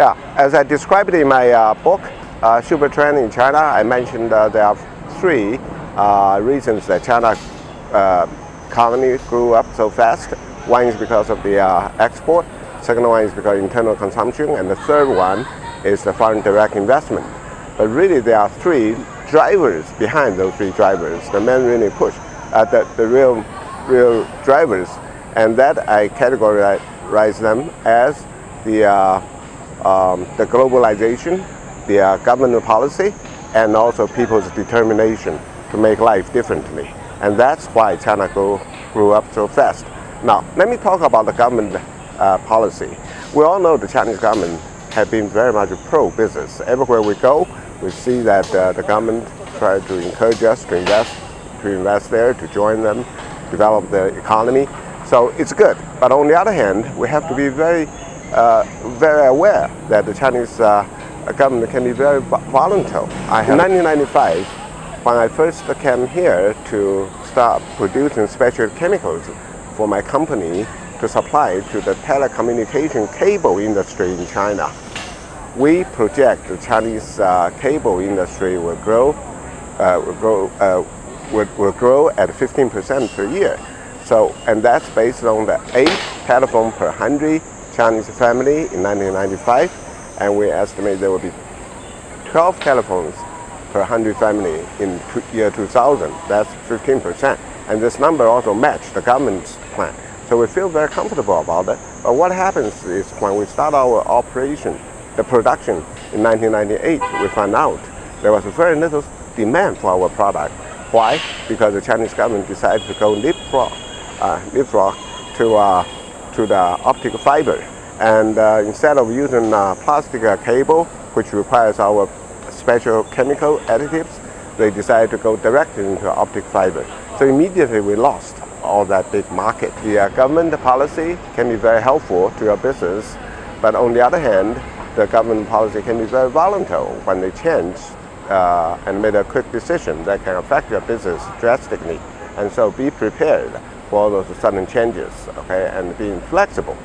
Yeah, as I described in my uh, book, uh, Super Trend in China, I mentioned uh, there are three uh, reasons that China uh, economy grew up so fast. One is because of the uh, export, second one is because of internal consumption, and the third one is the foreign direct investment. But really there are three drivers behind those three drivers, the main really push, the, the real, real drivers, and that I categorize them as the, um, the globalization, the uh, government policy, and also people's determination to make life differently. And that's why China grew, grew up so fast. Now, let me talk about the government uh, policy. We all know the Chinese government have been very much pro-business. Everywhere we go, we see that uh, the government try to encourage us to invest, to invest there, to join them, develop the economy. So it's good. But on the other hand, we have to be very, very aware that the Chinese uh, government can be very volatile. In 1995, when I first came here to start producing special chemicals for my company to supply to the telecommunication cable industry in China. We project the Chinese uh, cable industry will grow, uh, will grow, uh, will, will grow at 15% per year. So, and that's based on the eight telephone per 100 Chinese family in 1995, and we estimate there will be 12 telephones per 100 family in year 2000. That's 15%. And this number also matched the government's plan. So we feel very comfortable about that. But what happens is when we start our operation, the production in 1998, we found out there was very little demand for our product. Why? Because the Chinese government decided to go leapfrog, uh, leapfrog to, uh, to the optic fiber. And uh, instead of using uh, plastic uh, cable, which requires our special chemical additives, they decided to go directly into optic fiber. So immediately we lost all that big market. The uh, government policy can be very helpful to your business, but on the other hand, the government policy can be very volatile when they change uh, and make a quick decision that can affect your business drastically. And so be prepared for those sudden changes, okay, and being flexible.